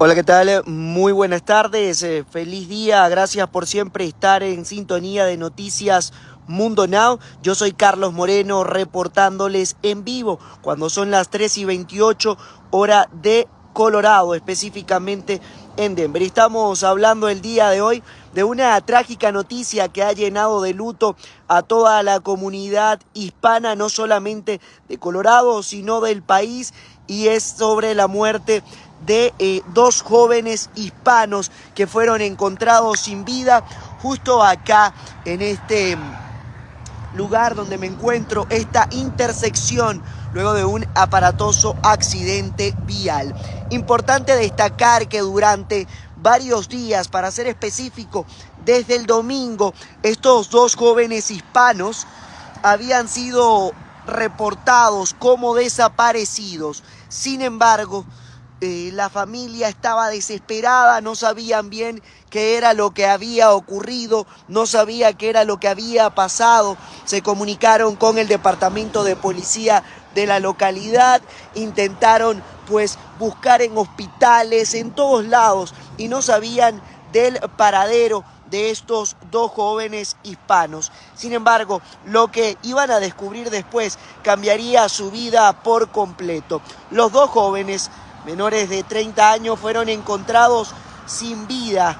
Hola, ¿qué tal? Muy buenas tardes, eh, feliz día, gracias por siempre estar en sintonía de Noticias Mundo Now. Yo soy Carlos Moreno reportándoles en vivo cuando son las 3 y 28 hora de Colorado, específicamente en Denver. Estamos hablando el día de hoy de una trágica noticia que ha llenado de luto a toda la comunidad hispana, no solamente de Colorado, sino del país, y es sobre la muerte eh, dos jóvenes hispanos que fueron encontrados sin vida justo acá en este lugar donde me encuentro, esta intersección luego de un aparatoso accidente vial. Importante destacar que durante varios días, para ser específico, desde el domingo, estos dos jóvenes hispanos habían sido reportados como desaparecidos. Sin embargo, eh, la familia estaba desesperada, no sabían bien qué era lo que había ocurrido, no sabía qué era lo que había pasado. Se comunicaron con el departamento de policía de la localidad, intentaron pues buscar en hospitales, en todos lados, y no sabían del paradero de estos dos jóvenes hispanos. Sin embargo, lo que iban a descubrir después cambiaría su vida por completo. Los dos jóvenes menores de 30 años fueron encontrados sin vida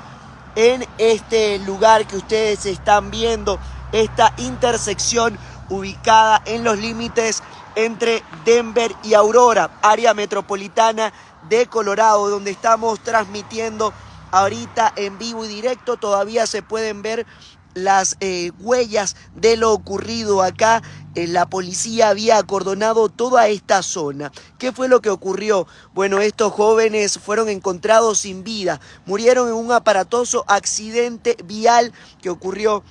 en este lugar que ustedes están viendo, esta intersección ubicada en los límites entre Denver y Aurora, área metropolitana de Colorado, donde estamos transmitiendo ahorita en vivo y directo. Todavía se pueden ver las eh, huellas de lo ocurrido acá. Eh, la policía había acordonado toda esta zona. ¿Qué fue lo que ocurrió? Bueno, estos jóvenes fueron encontrados sin vida. Murieron en un aparatoso accidente vial que ocurrió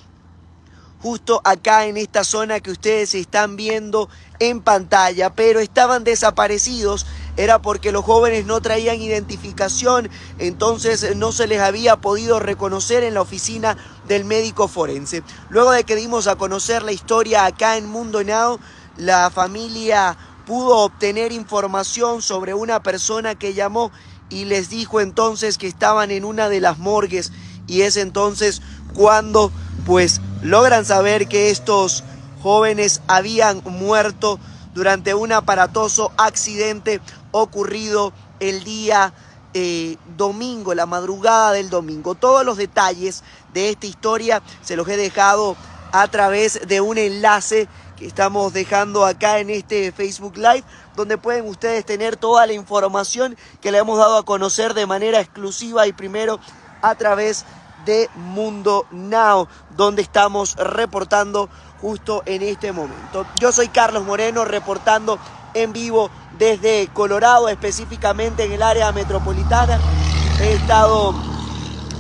justo acá en esta zona que ustedes están viendo en pantalla, pero estaban desaparecidos era porque los jóvenes no traían identificación, entonces no se les había podido reconocer en la oficina del médico forense. Luego de que dimos a conocer la historia acá en Mundo Now, la familia pudo obtener información sobre una persona que llamó y les dijo entonces que estaban en una de las morgues y es entonces cuando pues logran saber que estos jóvenes habían muerto durante un aparatoso accidente ocurrido el día eh, domingo, la madrugada del domingo. Todos los detalles de esta historia se los he dejado a través de un enlace que estamos dejando acá en este Facebook Live, donde pueden ustedes tener toda la información que le hemos dado a conocer de manera exclusiva y primero a través de Mundo Now, donde estamos reportando justo en este momento. Yo soy Carlos Moreno reportando en vivo desde Colorado, específicamente en el área metropolitana. He estado,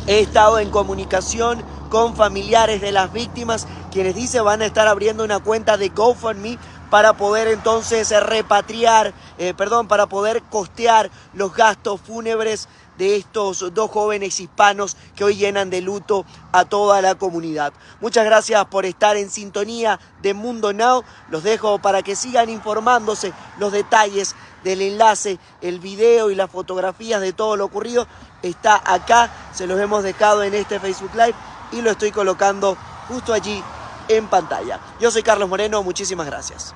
he estado en comunicación con familiares de las víctimas, quienes dicen van a estar abriendo una cuenta de GoFundMe para poder entonces repatriar, eh, perdón, para poder costear los gastos fúnebres de estos dos jóvenes hispanos que hoy llenan de luto a toda la comunidad. Muchas gracias por estar en sintonía de Mundo Now. Los dejo para que sigan informándose los detalles del enlace, el video y las fotografías de todo lo ocurrido. Está acá, se los hemos dejado en este Facebook Live y lo estoy colocando justo allí en pantalla. Yo soy Carlos Moreno, muchísimas gracias.